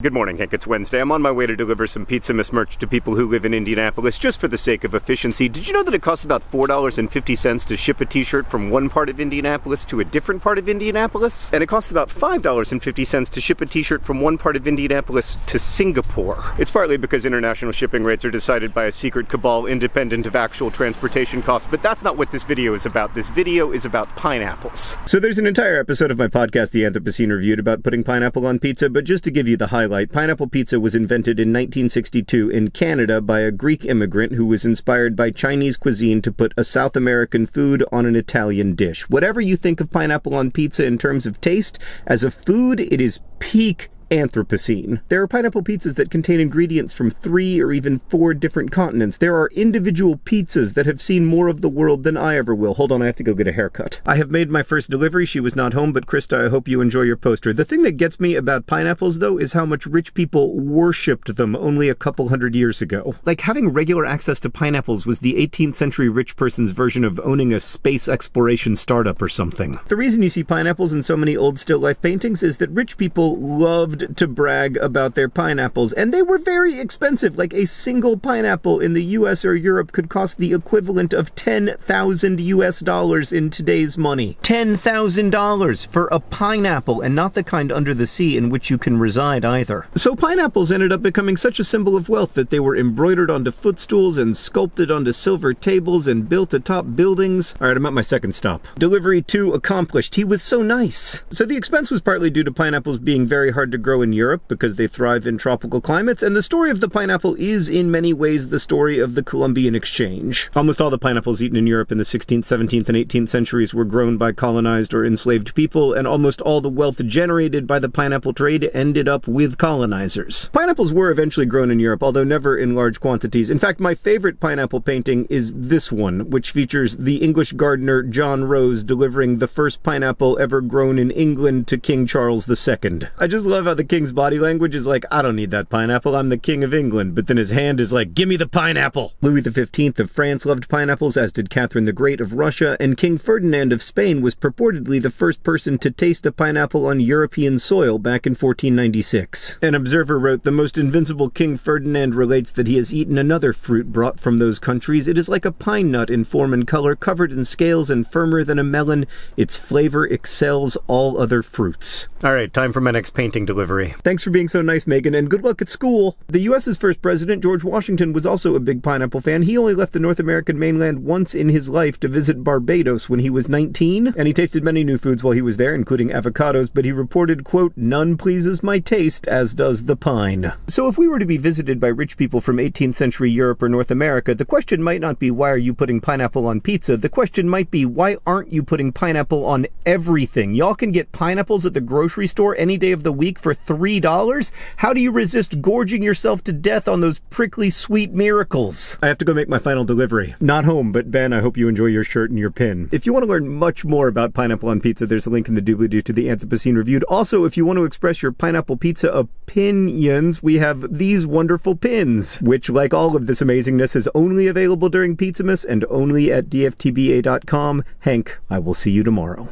Good morning, Hank. It's Wednesday. I'm on my way to deliver some Pizzamas merch to people who live in Indianapolis just for the sake of efficiency. Did you know that it costs about $4.50 to ship a t-shirt from one part of Indianapolis to a different part of Indianapolis? And it costs about $5.50 to ship a t-shirt from one part of Indianapolis to Singapore. It's partly because international shipping rates are decided by a secret cabal independent of actual transportation costs, but that's not what this video is about. This video is about pineapples. So there's an entire episode of my podcast, The Anthropocene Reviewed, about putting pineapple on pizza, but just to give you the high highlight, pineapple pizza was invented in 1962 in Canada by a Greek immigrant who was inspired by Chinese cuisine to put a South American food on an Italian dish. Whatever you think of pineapple on pizza in terms of taste, as a food, it is peak Anthropocene. There are pineapple pizzas that contain ingredients from three or even four different continents. There are individual pizzas that have seen more of the world than I ever will. Hold on, I have to go get a haircut. I have made my first delivery. She was not home, but Krista, I hope you enjoy your poster. The thing that gets me about pineapples, though, is how much rich people worshipped them only a couple hundred years ago. Like having regular access to pineapples was the 18th century rich person's version of owning a space exploration startup or something. The reason you see pineapples in so many old still life paintings is that rich people loved loved to brag about their pineapples, and they were very expensive. Like a single pineapple in the US or Europe could cost the equivalent of 10,000 US dollars in today's money. $10,000 for a pineapple, and not the kind under the sea in which you can reside either. So pineapples ended up becoming such a symbol of wealth that they were embroidered onto footstools and sculpted onto silver tables and built atop buildings. All right, I'm at my second stop. Delivery two accomplished. He was so nice. So the expense was partly due to pineapples being very hard to grow in Europe because they thrive in tropical climates, and the story of the pineapple is in many ways the story of the Columbian Exchange. Almost all the pineapples eaten in Europe in the 16th, 17th, and 18th centuries were grown by colonized or enslaved people, and almost all the wealth generated by the pineapple trade ended up with colonizers. Pineapples were eventually grown in Europe, although never in large quantities. In fact, my favorite pineapple painting is this one, which features the English gardener John Rose delivering the first pineapple ever grown in England to King Charles II. I just love how the king's body language is like, I don't need that pineapple, I'm the king of England. But then his hand is like, give me the pineapple. Louis XV of France loved pineapples, as did Catherine the Great of Russia, and King Ferdinand of Spain was purportedly the first person to taste a pineapple on European soil back in 1496. An observer wrote, the most invincible King Ferdinand relates that he has eaten another fruit brought from those countries. It is like a pine nut in form and color, covered in scales and firmer than a melon. Its flavor excels all other fruits. All right, time for my next painting delivery delivery. Thanks for being so nice, Megan, and good luck at school. The U.S.'s first president, George Washington, was also a big pineapple fan. He only left the North American mainland once in his life to visit Barbados when he was 19, and he tasted many new foods while he was there, including avocados, but he reported, quote, none pleases my taste, as does the pine. So if we were to be visited by rich people from 18th century Europe or North America, the question might not be why are you putting pineapple on pizza? The question might be why aren't you putting pineapple on everything? Y'all can get pineapples at the grocery store any day of the week for $3? How do you resist gorging yourself to death on those prickly sweet miracles? I have to go make my final delivery. Not home, but Ben, I hope you enjoy your shirt and your pin. If you want to learn much more about pineapple on pizza, there's a link in the doobly-doo to the Anthropocene Reviewed. Also, if you want to express your pineapple pizza opinions, we have these wonderful pins, which, like all of this amazingness, is only available during Pizzamas and only at dftba.com. Hank, I will see you tomorrow.